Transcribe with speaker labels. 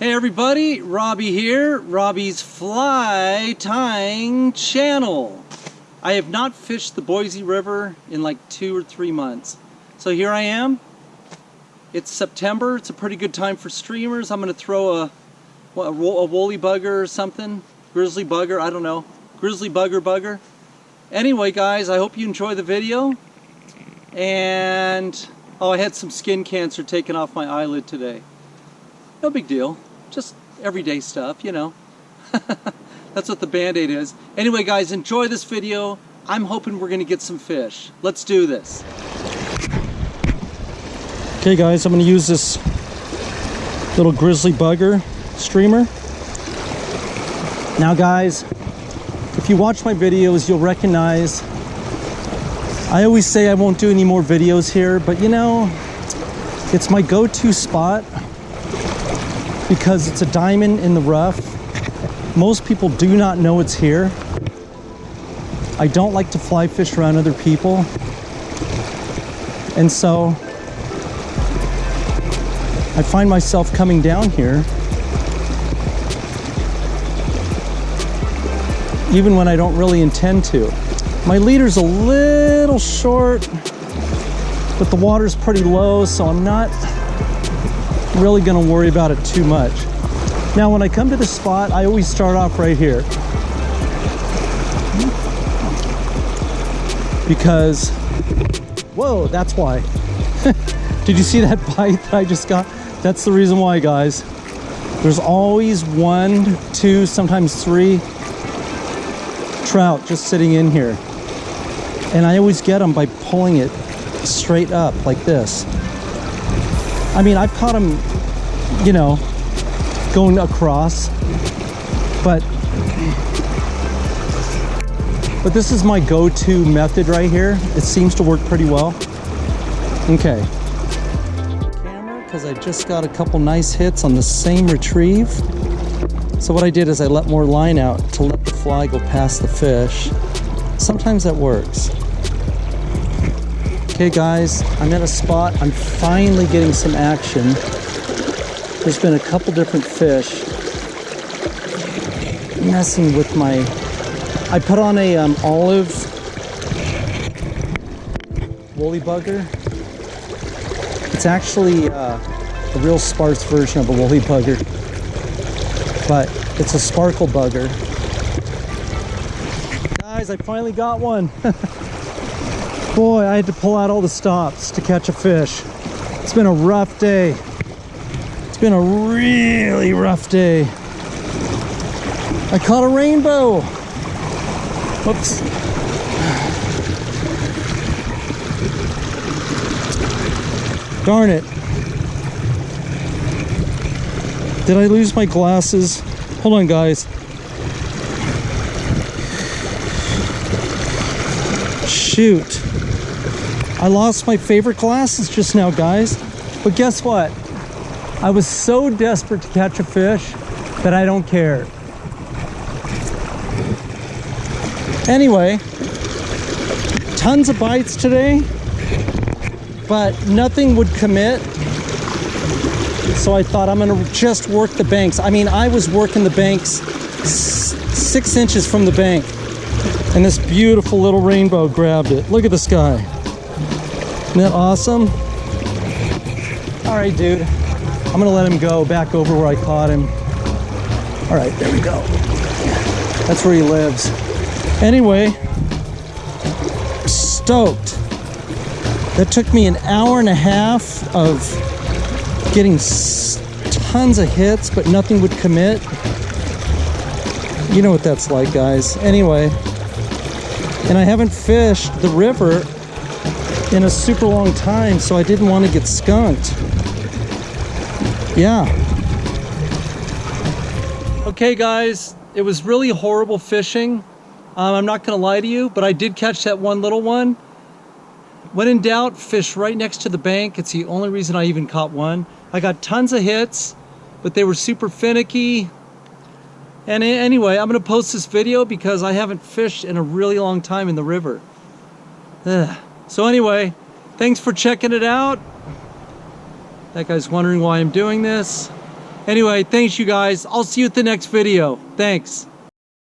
Speaker 1: Hey everybody, Robbie here, Robbie's Fly Tying Channel. I have not fished the Boise River in like two or three months. So here I am. It's September, it's a pretty good time for streamers. I'm gonna throw a, a, a woolly bugger or something, grizzly bugger, I don't know, grizzly bugger bugger. Anyway guys, I hope you enjoy the video. And, oh I had some skin cancer taken off my eyelid today. No big deal just everyday stuff, you know. That's what the Band-Aid is. Anyway, guys, enjoy this video. I'm hoping we're gonna get some fish. Let's do this. Okay, guys, I'm gonna use this little grizzly bugger streamer. Now, guys, if you watch my videos, you'll recognize I always say I won't do any more videos here, but you know, it's my go-to spot because it's a diamond in the rough. Most people do not know it's here. I don't like to fly fish around other people. And so I find myself coming down here even when I don't really intend to. My leader's a little short, but the water's pretty low, so I'm not really gonna worry about it too much. Now, when I come to the spot, I always start off right here. Because, whoa, that's why. Did you see that bite that I just got? That's the reason why, guys. There's always one, two, sometimes three trout just sitting in here. And I always get them by pulling it straight up like this. I mean, I've caught them, you know, going across, but but this is my go-to method right here. It seems to work pretty well. Okay. Camera, because I just got a couple nice hits on the same retrieve. So what I did is I let more line out to let the fly go past the fish. Sometimes that works. Okay guys, I'm at a spot. I'm finally getting some action. There's been a couple different fish messing with my... I put on a um, olive woolly bugger. It's actually uh, a real sparse version of a woolly bugger, but it's a sparkle bugger. Guys, I finally got one. Boy, I had to pull out all the stops to catch a fish. It's been a rough day. It's been a really rough day. I caught a rainbow. Whoops. Darn it. Did I lose my glasses? Hold on, guys. Shoot. I lost my favorite glasses just now, guys. But guess what? I was so desperate to catch a fish that I don't care. Anyway, tons of bites today, but nothing would commit. So I thought I'm gonna just work the banks. I mean, I was working the banks six inches from the bank and this beautiful little rainbow grabbed it. Look at the sky. Isn't that awesome? All right, dude. I'm gonna let him go back over where I caught him. All right, there we go. That's where he lives. Anyway, stoked. That took me an hour and a half of getting tons of hits, but nothing would commit. You know what that's like, guys. Anyway, and I haven't fished the river in a super long time, so I didn't want to get skunked. Yeah. Okay, guys, it was really horrible fishing. Um, I'm not going to lie to you, but I did catch that one little one. When in doubt, fish right next to the bank. It's the only reason I even caught one. I got tons of hits, but they were super finicky. And anyway, I'm going to post this video because I haven't fished in a really long time in the river. Ugh. So anyway, thanks for checking it out. That guy's wondering why I'm doing this. Anyway, thanks you guys. I'll see you at the next video. Thanks.